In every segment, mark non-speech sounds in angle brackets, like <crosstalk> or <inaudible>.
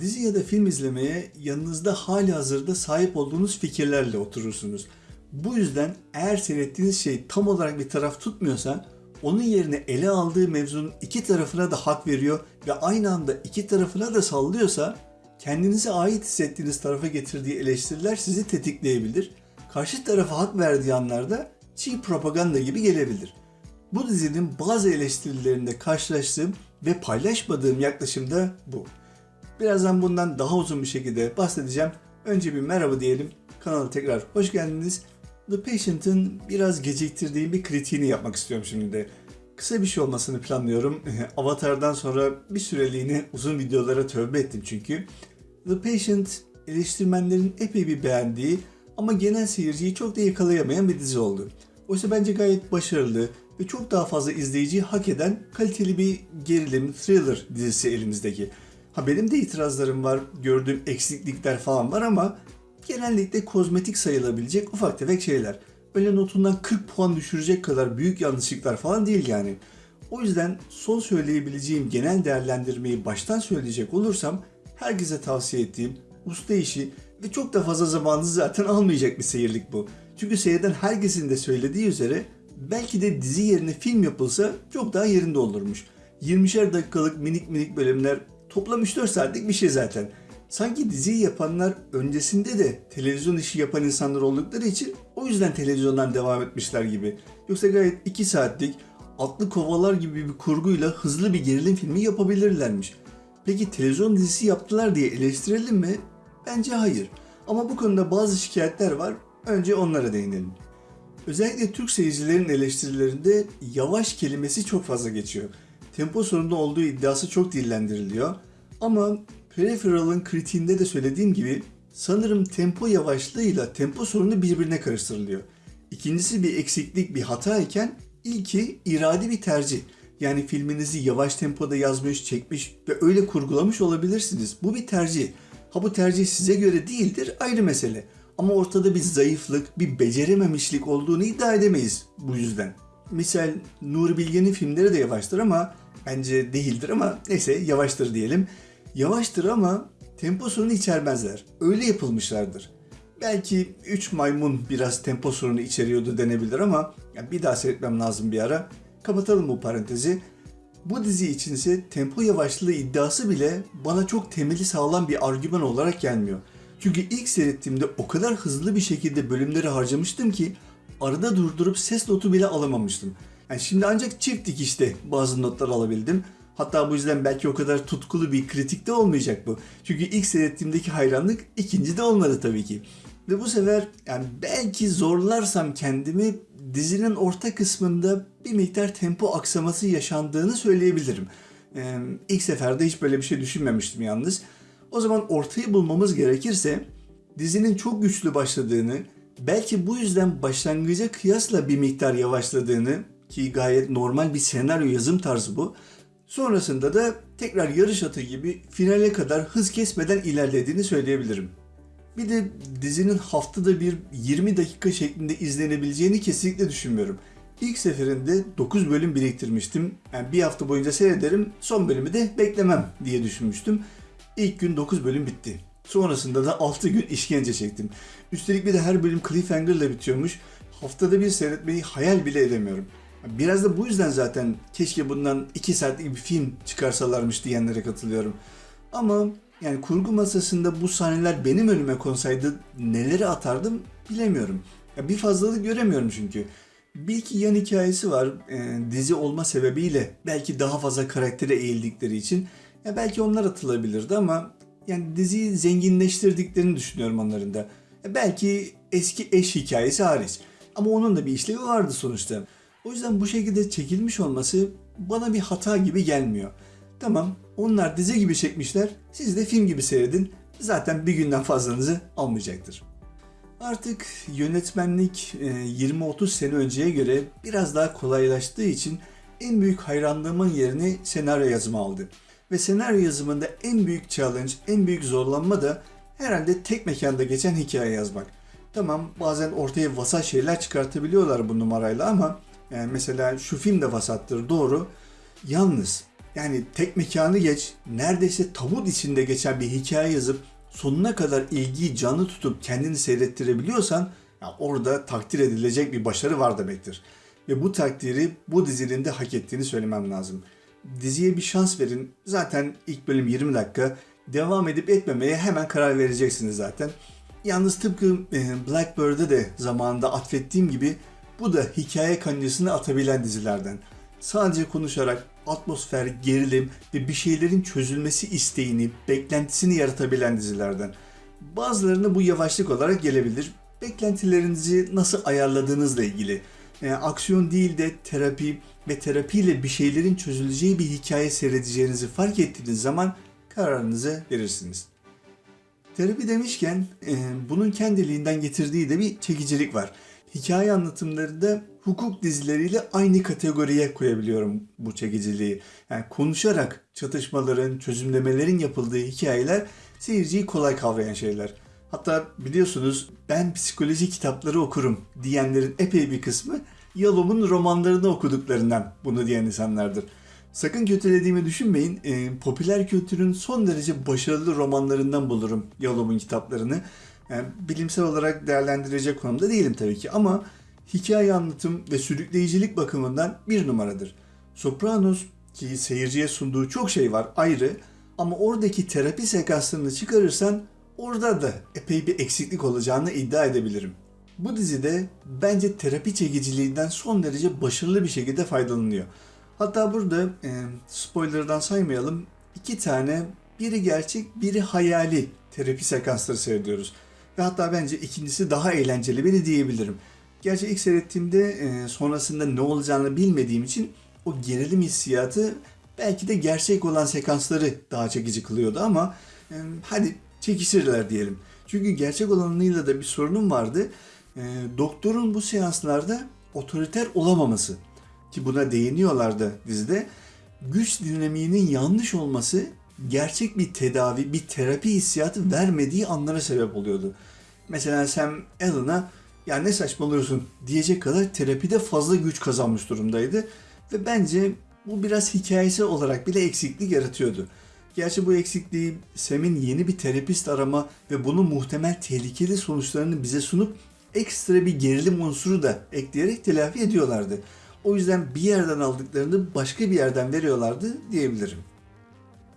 Dizi ya da film izlemeye yanınızda hali hazırda sahip olduğunuz fikirlerle oturursunuz. Bu yüzden eğer seyrettiğiniz şey tam olarak bir taraf tutmuyorsa onun yerine ele aldığı mevzunun iki tarafına da hak veriyor ve aynı anda iki tarafına da sallıyorsa kendinize ait hissettiğiniz tarafa getirdiği eleştiriler sizi tetikleyebilir. Karşı tarafa hak verdiği anlarda çiğ propaganda gibi gelebilir. Bu dizinin bazı eleştirilerinde karşılaştığım ve paylaşmadığım yaklaşım da bu. Birazdan bundan daha uzun bir şekilde bahsedeceğim. Önce bir merhaba diyelim. Kanala tekrar hoş geldiniz. The Patient'ın biraz geciktirdiğim bir kritiğini yapmak istiyorum şimdi de. Kısa bir şey olmasını planlıyorum. <laughs> Avatar'dan sonra bir süreliğine uzun videolara tövbe ettim çünkü. The Patient eleştirmenlerin epey bir beğendiği ama genel seyirciyi çok da yakalayamayan bir dizi oldu. Oysa bence gayet başarılı ve çok daha fazla izleyiciyi hak eden kaliteli bir gerilim, thriller dizisi elimizdeki. Ha benim de itirazlarım var, gördüğüm eksiklikler falan var ama genellikle kozmetik sayılabilecek ufak tefek şeyler. Öyle notundan 40 puan düşürecek kadar büyük yanlışlıklar falan değil yani. O yüzden son söyleyebileceğim genel değerlendirmeyi baştan söyleyecek olursam herkese tavsiye ettiğim usta işi ve çok da fazla zamanınızı zaten almayacak bir seyirlik bu. Çünkü seyreden herkesin de söylediği üzere belki de dizi yerine film yapılsa çok daha yerinde olurmuş. 20'şer dakikalık minik minik bölümler toplam 3-4 saatlik bir şey zaten. Sanki diziyi yapanlar öncesinde de televizyon işi yapan insanlar oldukları için o yüzden televizyondan devam etmişler gibi. Yoksa gayet 2 saatlik atlı kovalar gibi bir kurguyla hızlı bir gerilim filmi yapabilirlermiş. Peki televizyon dizisi yaptılar diye eleştirelim mi? Bence hayır. Ama bu konuda bazı şikayetler var. Önce onlara değinelim. Özellikle Türk seyircilerin eleştirilerinde yavaş kelimesi çok fazla geçiyor. Tempo sorunu olduğu iddiası çok dillendiriliyor. Ama Peripheral'ın kritiğinde de söylediğim gibi sanırım tempo yavaşlığıyla tempo sorunu birbirine karıştırılıyor. İkincisi bir eksiklik, bir hata iken ilki iradi bir tercih. Yani filminizi yavaş tempoda yazmış, çekmiş ve öyle kurgulamış olabilirsiniz. Bu bir tercih. Ha bu tercih size göre değildir ayrı mesele. Ama ortada bir zayıflık, bir becerememişlik olduğunu iddia edemeyiz bu yüzden. Misal Nuri Bilge'nin filmleri de yavaştır ama bence değildir ama neyse yavaştır diyelim. Yavaştır ama tempo sorunu içermezler. Öyle yapılmışlardır. Belki 3 maymun biraz tempo sorunu içeriyordu denebilir ama ya bir daha seyretmem lazım bir ara. Kapatalım bu parantezi. Bu dizi içinse tempo yavaşlığı iddiası bile bana çok temeli sağlam bir argüman olarak gelmiyor. Çünkü ilk seyrettiğimde o kadar hızlı bir şekilde bölümleri harcamıştım ki arada durdurup ses notu bile alamamıştım. Yani şimdi ancak çift dikişte bazı notlar alabildim. Hatta bu yüzden belki o kadar tutkulu bir kritik de olmayacak bu. Çünkü ilk seyrettiğimdeki hayranlık ikinci de olmadı tabii ki. Ve bu sefer yani belki zorlarsam kendimi dizinin orta kısmında bir miktar tempo aksaması yaşandığını söyleyebilirim. Ee, ilk seferde hiç böyle bir şey düşünmemiştim yalnız. O zaman ortayı bulmamız gerekirse dizinin çok güçlü başladığını, belki bu yüzden başlangıca kıyasla bir miktar yavaşladığını ki gayet normal bir senaryo yazım tarzı bu. Sonrasında da tekrar yarış atı gibi finale kadar hız kesmeden ilerlediğini söyleyebilirim. Bir de dizinin haftada bir 20 dakika şeklinde izlenebileceğini kesinlikle düşünmüyorum. İlk seferinde 9 bölüm biriktirmiştim. Yani bir hafta boyunca seyrederim, son bölümü de beklemem diye düşünmüştüm. İlk gün 9 bölüm bitti. Sonrasında da 6 gün işkence çektim. Üstelik bir de her bölüm cliffhanger'la bitiyormuş. Haftada bir seyretmeyi hayal bile edemiyorum. Biraz da bu yüzden zaten keşke bundan 2 saatlik bir film çıkarsalarmış diyenlere katılıyorum. Ama yani kurgu masasında bu sahneler benim önüme konsaydı neleri atardım bilemiyorum. Ya bir fazlalık göremiyorum çünkü. Bir iki yan hikayesi var e, dizi olma sebebiyle belki daha fazla karaktere eğildikleri için ya belki onlar atılabilirdi ama yani diziyi zenginleştirdiklerini düşünüyorum onların da. Belki eski eş hikayesi hariç. Ama onun da bir işlevi vardı sonuçta. O yüzden bu şekilde çekilmiş olması bana bir hata gibi gelmiyor. Tamam onlar dizi gibi çekmişler. Siz de film gibi seyredin. Zaten bir günden fazlanızı almayacaktır. Artık yönetmenlik 20-30 sene önceye göre biraz daha kolaylaştığı için en büyük hayranlığımın yerini senaryo yazımı aldı. Ve senaryo yazımında en büyük challenge, en büyük zorlanma da herhalde tek mekanda geçen hikaye yazmak. Tamam bazen ortaya vasat şeyler çıkartabiliyorlar bu numarayla ama yani mesela şu film de vasattır doğru. Yalnız Yani tek mekanı geç, neredeyse tabut içinde geçen bir hikaye yazıp sonuna kadar ilgiyi canlı tutup kendini seyrettirebiliyorsan ya orada takdir edilecek bir başarı var demektir. Ve bu takdiri bu dizinin de hak ettiğini söylemem lazım. Diziye bir şans verin. Zaten ilk bölüm 20 dakika. Devam edip etmemeye hemen karar vereceksiniz zaten. Yalnız tıpkı e, Blackbird'e de zamanında atfettiğim gibi bu da hikaye kancasını atabilen dizilerden. Sadece konuşarak atmosfer, gerilim ve bir şeylerin çözülmesi isteğini, beklentisini yaratabilen dizilerden. Bazılarına bu yavaşlık olarak gelebilir. Beklentilerinizi nasıl ayarladığınızla ilgili. Yani aksiyon değil de terapi ve terapiyle bir şeylerin çözüleceği bir hikaye seyredeceğinizi fark ettiğiniz zaman kararınızı verirsiniz. Terapi demişken bunun kendiliğinden getirdiği de bir çekicilik var. Hikaye anlatımlarında hukuk dizileriyle aynı kategoriye koyabiliyorum bu çekiciliği. Yani konuşarak çatışmaların, çözümlemelerin yapıldığı hikayeler seyirciyi kolay kavrayan şeyler. Hatta biliyorsunuz ben psikoloji kitapları okurum diyenlerin epey bir kısmı Yalom'un romanlarını okuduklarından bunu diyen insanlardır. Sakın kötülediğimi düşünmeyin. E, popüler kültürün son derece başarılı romanlarından bulurum Yalom'un kitaplarını. Yani bilimsel olarak değerlendirecek konumda değilim tabii ki ama hikaye anlatım ve sürükleyicilik bakımından bir numaradır. Sopranos ki seyirciye sunduğu çok şey var ayrı ama oradaki terapi sekanslarını çıkarırsan orada da epey bir eksiklik olacağını iddia edebilirim. Bu dizide bence terapi çekiciliğinden son derece başarılı bir şekilde faydalanıyor. Hatta burada e, spoilerdan saymayalım iki tane biri gerçek biri hayali terapi sekansları seyrediyoruz. Ve hatta bence ikincisi daha eğlenceli biri diyebilirim. Gerçi ilk seyrettiğimde e, sonrasında ne olacağını bilmediğim için o gerilim hissiyatı belki de gerçek olan sekansları daha çekici kılıyordu ama e, hadi çekişirler diyelim. Çünkü gerçek olanıyla da bir sorunum vardı. E, doktorun bu seanslarda otoriter olamaması ki buna değiniyorlardı dizide. Güç dinamiğinin yanlış olması gerçek bir tedavi, bir terapi hissiyatı vermediği anlara sebep oluyordu. Mesela Sam Allen'a ya ne saçmalıyorsun diyecek kadar terapide fazla güç kazanmış durumdaydı. Ve bence bu biraz hikayesi olarak bile eksiklik yaratıyordu. Gerçi bu eksikliği Sam'in yeni bir terapist arama ve bunun muhtemel tehlikeli sonuçlarını bize sunup ekstra bir gerilim unsuru da ekleyerek telafi ediyorlardı. O yüzden bir yerden aldıklarını başka bir yerden veriyorlardı diyebilirim.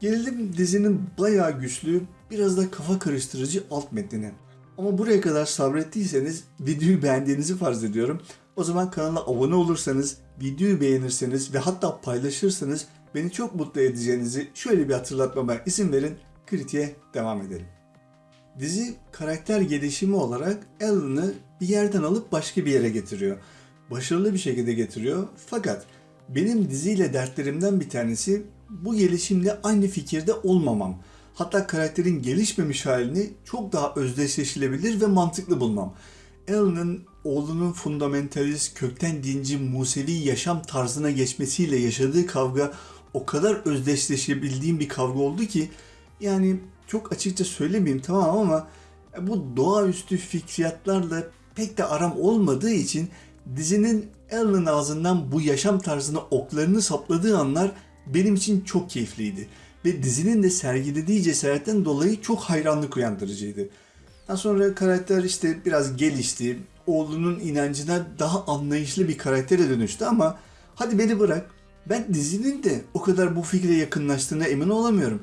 Gelelim dizinin bayağı güçlü, biraz da kafa karıştırıcı alt metnine. Ama buraya kadar sabrettiyseniz videoyu beğendiğinizi farz ediyorum. O zaman kanala abone olursanız, videoyu beğenirseniz ve hatta paylaşırsanız beni çok mutlu edeceğinizi şöyle bir hatırlatmama izin verin. Kritiğe devam edelim. Dizi karakter gelişimi olarak Alan'ı bir yerden alıp başka bir yere getiriyor. Başarılı bir şekilde getiriyor. Fakat benim diziyle dertlerimden bir tanesi bu gelişimle aynı fikirde olmamam. Hatta karakterin gelişmemiş halini çok daha özdeşleşilebilir ve mantıklı bulmam. Alan'ın oğlunun fundamentalist, kökten dinci, Musevi yaşam tarzına geçmesiyle yaşadığı kavga o kadar özdeşleşebildiğim bir kavga oldu ki yani çok açıkça söylemeyeyim tamam ama bu doğaüstü fikriyatlarla pek de aram olmadığı için dizinin Alan'ın ağzından bu yaşam tarzına oklarını sapladığı anlar benim için çok keyifliydi. Ve dizinin de sergilediği cesaretten dolayı çok hayranlık uyandırıcıydı. Daha sonra karakter işte biraz gelişti. Oğlunun inancına daha anlayışlı bir karaktere dönüştü ama hadi beni bırak. Ben dizinin de o kadar bu fikre yakınlaştığına emin olamıyorum.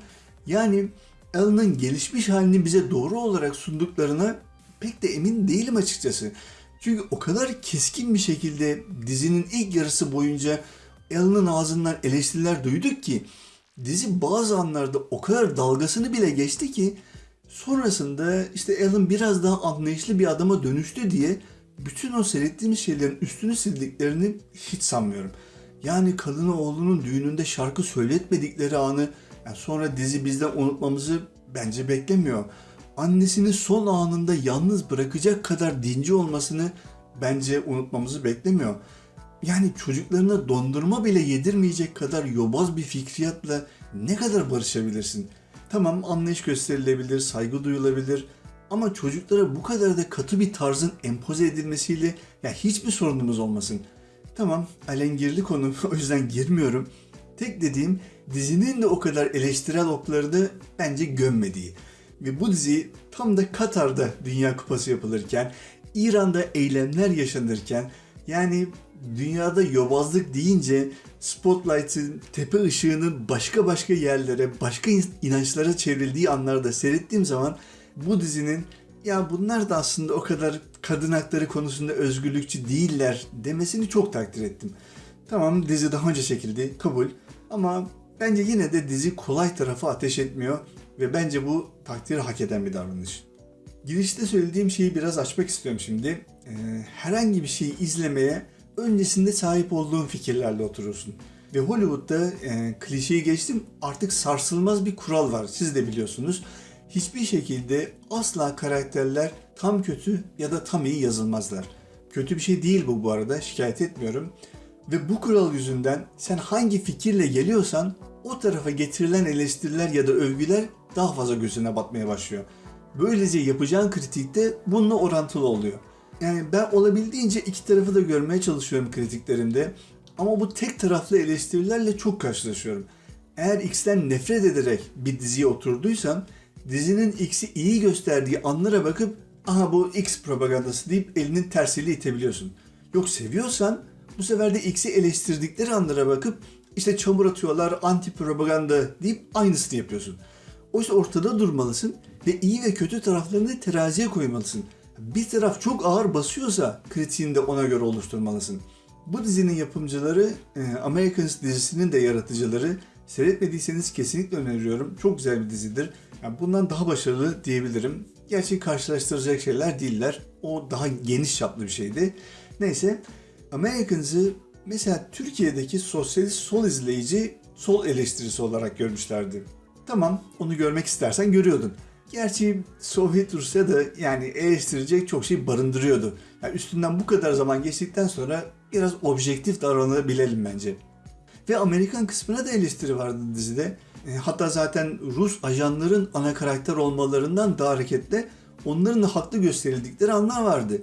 Yani Alan'ın gelişmiş halini bize doğru olarak sunduklarına pek de emin değilim açıkçası. Çünkü o kadar keskin bir şekilde dizinin ilk yarısı boyunca Alan'ın ağzından eleştiriler duyduk ki dizi bazı anlarda o kadar dalgasını bile geçti ki sonrasında işte Alan biraz daha anlayışlı bir adama dönüştü diye bütün o seyrettiğimiz şeylerin üstünü sildiklerini hiç sanmıyorum. Yani kadını oğlunun düğününde şarkı söyletmedikleri anı yani sonra dizi bizden unutmamızı bence beklemiyor. Annesini son anında yalnız bırakacak kadar dinci olmasını bence unutmamızı beklemiyor. Yani çocuklarına dondurma bile yedirmeyecek kadar yobaz bir fikriyatla ne kadar barışabilirsin? Tamam anlayış gösterilebilir, saygı duyulabilir ama çocuklara bu kadar da katı bir tarzın empoze edilmesiyle ya hiçbir sorunumuz olmasın. Tamam alengirli konu <laughs> o yüzden girmiyorum. Tek dediğim dizinin de o kadar eleştirel oklarını bence gömmediği. Ve bu dizi tam da Katar'da Dünya Kupası yapılırken, İran'da eylemler yaşanırken, yani dünyada yobazlık deyince Spotlight'ın tepe ışığının başka başka yerlere, başka inançlara çevrildiği anlarda seyrettiğim zaman bu dizinin ya bunlar da aslında o kadar kadın hakları konusunda özgürlükçü değiller demesini çok takdir ettim. Tamam dizi daha önce çekildi, kabul. Ama bence yine de dizi kolay tarafı ateş etmiyor ve bence bu takdiri hak eden bir davranış. Girişte söylediğim şeyi biraz açmak istiyorum şimdi. Ee, herhangi bir şeyi izlemeye öncesinde sahip olduğun fikirlerle oturursun. Ve Hollywood'da e, klişeyi geçtim artık sarsılmaz bir kural var siz de biliyorsunuz. Hiçbir şekilde asla karakterler tam kötü ya da tam iyi yazılmazlar. Kötü bir şey değil bu bu arada şikayet etmiyorum. Ve bu kural yüzünden sen hangi fikirle geliyorsan o tarafa getirilen eleştiriler ya da övgüler daha fazla gözüne batmaya başlıyor. Böylece yapacağın kritik de bununla orantılı oluyor. Yani ben olabildiğince iki tarafı da görmeye çalışıyorum kritiklerimde. Ama bu tek taraflı eleştirilerle çok karşılaşıyorum. Eğer X'ten nefret ederek bir diziye oturduysan dizinin X'i iyi gösterdiği anlara bakıp aha bu X propagandası deyip elinin tersiyle itebiliyorsun. Yok seviyorsan bu sefer de X'i eleştirdikleri anlara bakıp işte çamur atıyorlar, anti propaganda deyip aynısını yapıyorsun. Oysa ortada durmalısın ve iyi ve kötü taraflarını teraziye koymalısın. Bir taraf çok ağır basıyorsa kritiğini de ona göre oluşturmalısın. Bu dizinin yapımcıları, e, Americans dizisinin de yaratıcıları. Seyretmediyseniz kesinlikle öneriyorum. Çok güzel bir dizidir. Yani bundan daha başarılı diyebilirim. Gerçi karşılaştıracak şeyler değiller. O daha geniş çaplı bir şeydi. Neyse, Americans'ı mesela Türkiye'deki sosyalist sol izleyici sol eleştirisi olarak görmüşlerdi. Tamam, onu görmek istersen görüyordun. Gerçi Sovyet Rusya da yani eleştirecek çok şey barındırıyordu. Yani üstünden bu kadar zaman geçtikten sonra biraz objektif davranabilelim bence. Ve Amerikan kısmına da eleştiri vardı dizide. E, hatta zaten Rus ajanların ana karakter olmalarından da hareketle onların da haklı gösterildikleri anlar vardı.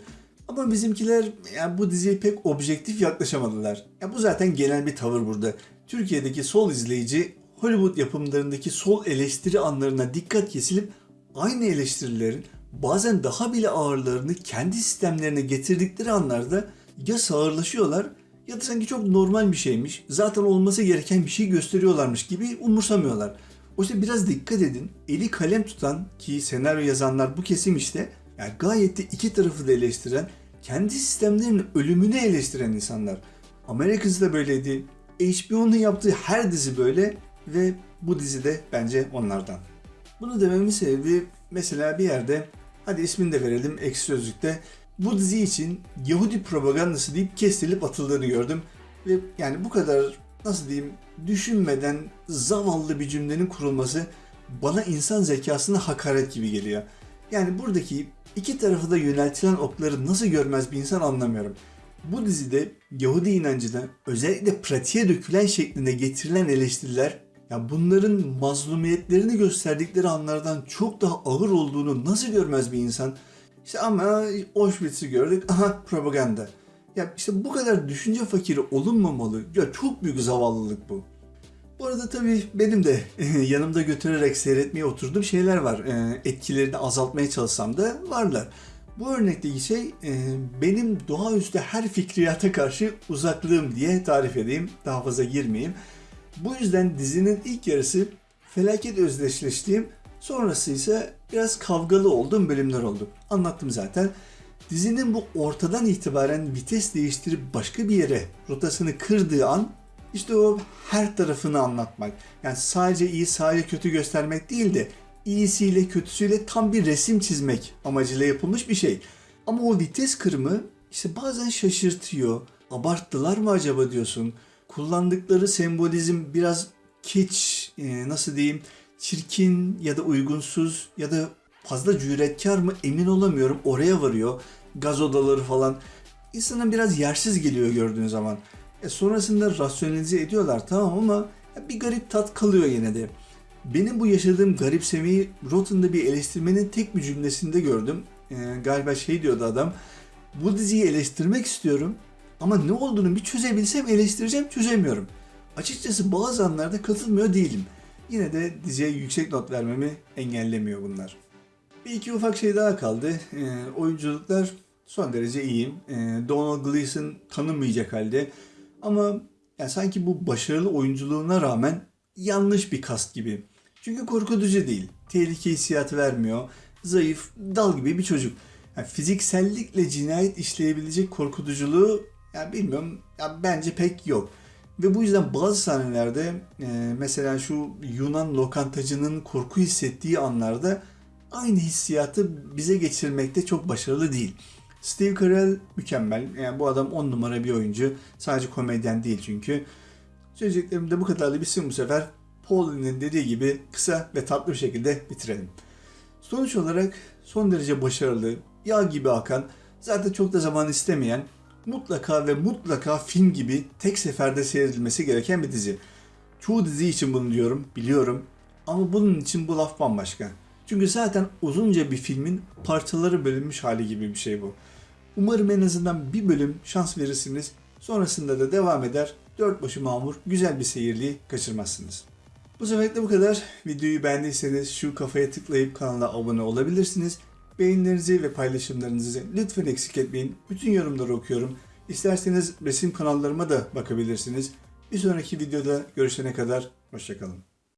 Ama bizimkiler yani bu diziye pek objektif yaklaşamadılar. Ya bu zaten genel bir tavır burada. Türkiye'deki sol izleyici Hollywood yapımlarındaki sol eleştiri anlarına dikkat kesilip aynı eleştirilerin bazen daha bile ağırlarını kendi sistemlerine getirdikleri anlarda ya sağırlaşıyorlar ya da sanki çok normal bir şeymiş, zaten olması gereken bir şey gösteriyorlarmış gibi umursamıyorlar. Oysa biraz dikkat edin, eli kalem tutan ki senaryo yazanlar bu kesim işte, yani gayet de iki tarafı da eleştiren, kendi sistemlerinin ölümünü eleştiren insanlar. Amerika'sı da böyleydi. HBO'nun yaptığı her dizi böyle ve bu dizi de bence onlardan. Bunu dememin sebebi mesela bir yerde hadi ismini de verelim eksi sözlükte bu dizi için Yahudi propagandası deyip kestirilip atıldığını gördüm. Ve yani bu kadar nasıl diyeyim düşünmeden zavallı bir cümlenin kurulması bana insan zekasına hakaret gibi geliyor. Yani buradaki iki tarafı da yöneltilen okları nasıl görmez bir insan anlamıyorum. Bu dizide Yahudi inancına özellikle pratiğe dökülen şeklinde getirilen eleştiriler ya bunların mazlumiyetlerini gösterdikleri anlardan çok daha ağır olduğunu nasıl görmez bir insan? İşte ama Auschwitz'i gördük. Aha propaganda. Ya işte bu kadar düşünce fakiri olunmamalı. Ya çok büyük zavallılık bu. Bu arada tabii benim de <laughs> yanımda götürerek seyretmeye oturduğum şeyler var. E, etkilerini azaltmaya çalışsam da varlar. Bu örnekteki şey e, benim doğaüstü her fikriyata karşı uzaklığım diye tarif edeyim. Daha fazla girmeyeyim. Bu yüzden dizinin ilk yarısı felaket özdeşleştiğim, sonrası ise biraz kavgalı olduğum bölümler oldu. Anlattım zaten. Dizinin bu ortadan itibaren vites değiştirip başka bir yere rotasını kırdığı an işte o her tarafını anlatmak. Yani sadece iyi sadece kötü göstermek değil de iyisiyle kötüsüyle tam bir resim çizmek amacıyla yapılmış bir şey. Ama o vites kırımı işte bazen şaşırtıyor. Abarttılar mı acaba diyorsun kullandıkları sembolizm biraz kiç, e, nasıl diyeyim, çirkin ya da uygunsuz ya da fazla cüretkar mı emin olamıyorum. Oraya varıyor. Gaz odaları falan. İnsana biraz yersiz geliyor gördüğün zaman. E sonrasında rasyonelize ediyorlar tamam ama bir garip tat kalıyor yine de. Benim bu yaşadığım garipsemeyi Rotten'da bir eleştirmenin tek bir cümlesinde gördüm. E, galiba şey diyordu adam. Bu diziyi eleştirmek istiyorum ama ne olduğunu bir çözebilsem eleştireceğim çözemiyorum. Açıkçası bazı anlarda katılmıyor değilim. Yine de diziye yüksek not vermemi engellemiyor bunlar. Bir iki ufak şey daha kaldı. Ee, oyunculuklar son derece iyi. Ee, Donald Gleason tanınmayacak halde. Ama yani sanki bu başarılı oyunculuğuna rağmen yanlış bir kast gibi. Çünkü korkutucu değil. Tehlike hissiyatı vermiyor. Zayıf, dal gibi bir çocuk. Yani fiziksellikle cinayet işleyebilecek korkutuculuğu ya bilmiyorum ya bence pek yok. Ve bu yüzden bazı sahnelerde e, mesela şu Yunan lokantacının korku hissettiği anlarda aynı hissiyatı bize geçirmekte çok başarılı değil. Steve Carell mükemmel. Yani bu adam 10 numara bir oyuncu. Sadece komedyen değil çünkü. Söyleyeceklerim de bu kadarla bitsin bu sefer. Pauline'in dediği gibi kısa ve tatlı bir şekilde bitirelim. Sonuç olarak son derece başarılı, yağ gibi akan, zaten çok da zaman istemeyen, mutlaka ve mutlaka film gibi tek seferde seyredilmesi gereken bir dizi. Çoğu dizi için bunu diyorum, biliyorum. Ama bunun için bu laf bambaşka. Çünkü zaten uzunca bir filmin parçaları bölünmüş hali gibi bir şey bu. Umarım en azından bir bölüm şans verirsiniz. Sonrasında da devam eder. Dört başı mamur güzel bir seyirliği kaçırmazsınız. Bu seferlik bu kadar. Videoyu beğendiyseniz şu kafaya tıklayıp kanala abone olabilirsiniz. Beğenilerinizi ve paylaşımlarınızı lütfen eksik etmeyin. Bütün yorumları okuyorum. İsterseniz resim kanallarıma da bakabilirsiniz. Bir sonraki videoda görüşene kadar hoşçakalın.